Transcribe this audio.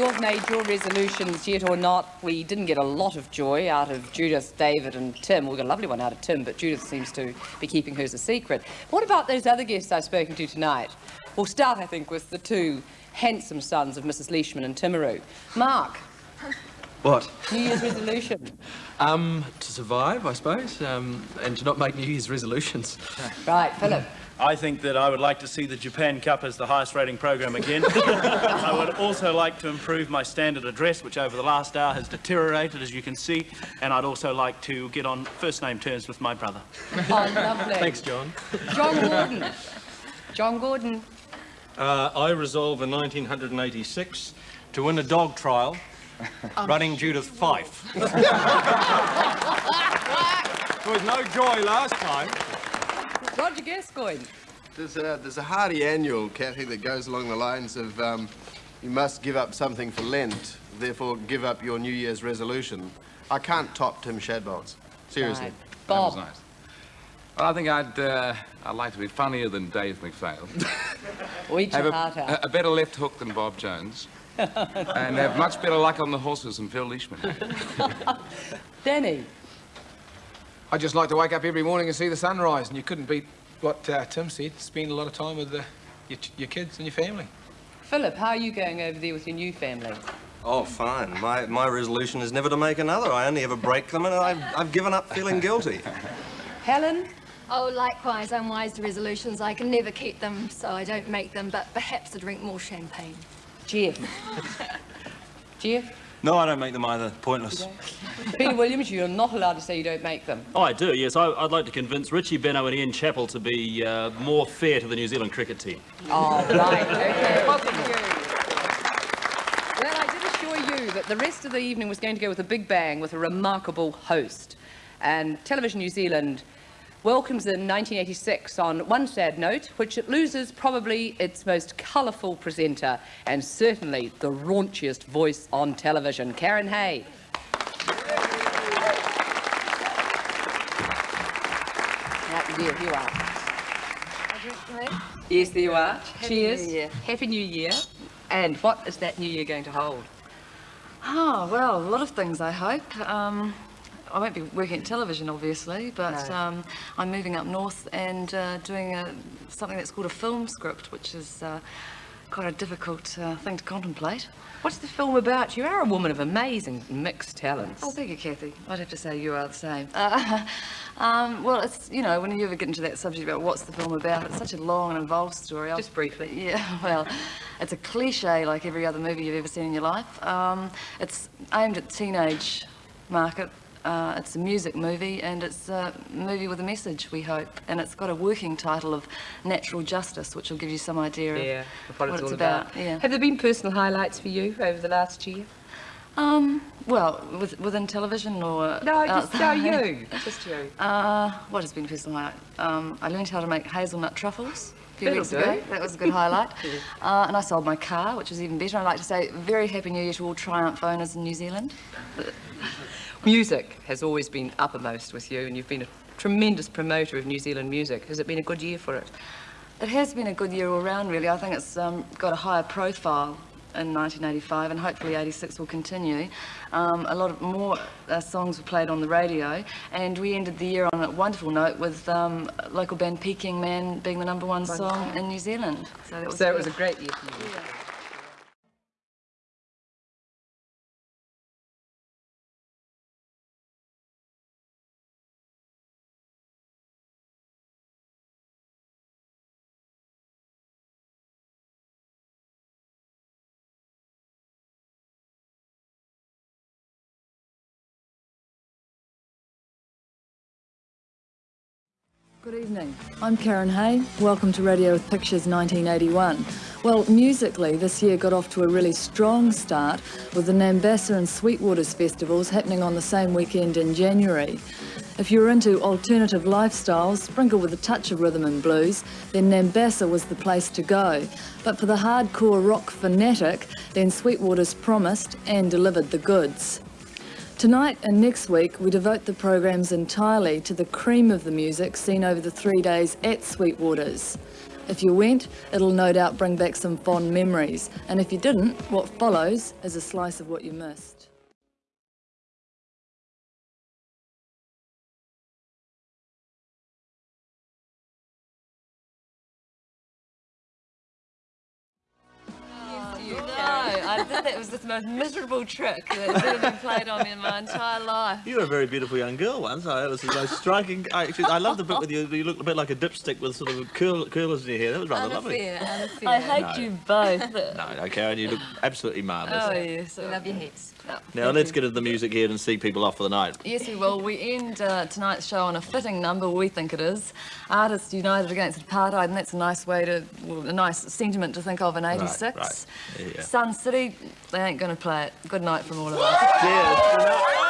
you've made your resolutions yet or not, we didn't get a lot of joy out of Judith, David and Tim. We got a lovely one out of Tim, but Judith seems to be keeping hers a secret. What about those other guests I've spoken to tonight? We'll start, I think, with the two handsome sons of Mrs Leishman and Timaru. Mark. What? New Year's resolution. Um, to survive, I suppose, um, and to not make New Year's resolutions. Right, Philip. I think that I would like to see the Japan Cup as the highest rating program again. I would also like to improve my standard address, which over the last hour has deteriorated, as you can see. And I'd also like to get on first name terms with my brother. Oh, lovely. Thanks, John. John Gordon. John Gordon. Uh, I resolve in 1986 to win a dog trial running Judith Fyfe. there was no joy last time. Roger Gascoigne. There's a, there's a Hardy annual, Kathy, that goes along the lines of um, you must give up something for Lent, therefore give up your New Year's resolution. I can't top Tim Shadbolt's. Seriously. Right. Bob. That was nice. Well, I think I'd, uh, I'd like to be funnier than Dave McPhail. Eat have your a, heart out. a, a better left hook than Bob Jones. and have much better luck on the horses than Phil Leishman. Danny. I'd just like to wake up every morning and see the sunrise, and you couldn't beat what uh, Tim said. Spend a lot of time with uh, your, your kids and your family. Philip, how are you going over there with your new family? Oh, fine. My, my resolution is never to make another. I only ever break them, and I've, I've given up feeling guilty. Helen? Oh, likewise, I'm wise to resolutions. I can never keep them, so I don't make them, but perhaps to drink more champagne. Jeff. Jeff? No, I don't make them either. Pointless. Peter Williams, you're not allowed to say you don't make them. Oh, I do, yes. I, would like to convince Richie Benaud and Ian Chappell to be uh, more fair to the New Zealand cricket team. Oh, right, okay. Well, I did assure you that the rest of the evening was going to go with a big bang with a remarkable host. And Television New Zealand welcomes in 1986 on one sad note, which it loses probably its most colourful presenter and certainly the raunchiest voice on television, Karen Hay. There you are. Yes, there you are. Happy Cheers. New Year. Happy New Year. And what is that New Year going to hold? Oh, well, a lot of things, I hope. Um, I won't be working at television, obviously, but No. um, I'm moving up north and uh, doing a, something that's called a film script, which is uh, quite a difficult uh, thing to contemplate. What's the film about? You are a woman of amazing mixed talents. Oh, thank you, Kathy. I'd have to say you are the same. Uh, um, well, it's, you know, when you ever get into that subject about what's the film about, it's such a long and involved story. I'll- Just briefly. Yeah, well, it's a cliche like every other movie you've ever seen in your life. Um, it's aimed at the teenage market. Uh, it's a music movie and it's a movie with a message, we hope. And it's got a working title of Natural Justice, which will give you some idea of Yeah, of what, it's all about. about. Yeah. Have there been personal highlights for you over the last year? Um, well, with, within television or No, just no, you. Just you. Uh, what has been personal highlight? Um, I learned how to make hazelnut truffles a few weeks do. ago. That was a good highlight. uh, and I sold my car, which was even better. I'd like to say very happy New Year to all Triumph owners in New Zealand. Music has always been uppermost with you, and you've been a tremendous promoter of New Zealand music. Has it been a good year for it? It has been a good year all round, really. I think it's um, got a higher profile in 1985 and hopefully 86 will continue. Um, a lot of more uh, songs were played on the radio and we ended the year on a wonderful note with um, local band Peking Man being the number one song in New Zealand. So, was So it was a great year Good evening. I'm Karen Hay. Welcome to Radio with Pictures 1981. Well, musically, this year got off to a really strong start with the Nambassa and Sweetwaters festivals happening on the same weekend in January. If you're into alternative lifestyles, sprinkled with a touch of rhythm and blues, then Nambassa was the place to go. But for the hardcore rock fanatic, then Sweetwaters promised and delivered the goods. Tonight and next week, we devote the programs entirely to the cream of the music seen over the three days at Sweetwaters. If you went, it'll no doubt bring back some fond memories. And if you didn't, what follows is a slice of what you missed. That was the most miserable trick that's ever been played on me in my entire life. You were a very beautiful young girl once. I, it was the most striking. I, actually, I love the bit with you. You looked a bit like a dipstick with sort of curl, curlers in your hair. That was rather lovely. Unfair, unfair. I hate No. you both. No, no, Karen, you look absolutely marvellous. Oh, yes. I love your heads. now let's get into the music here and see people off for the night. Yes, we will. We end uh, tonight's show on a fitting number, we think it is. Artists United Against Apartheid, and that's a nice way to, well, a nice sentiment to think of in 86. Right, right. Yeah. Sun City, they ain't going to play it. Good night from all of us. Cheers. Good night.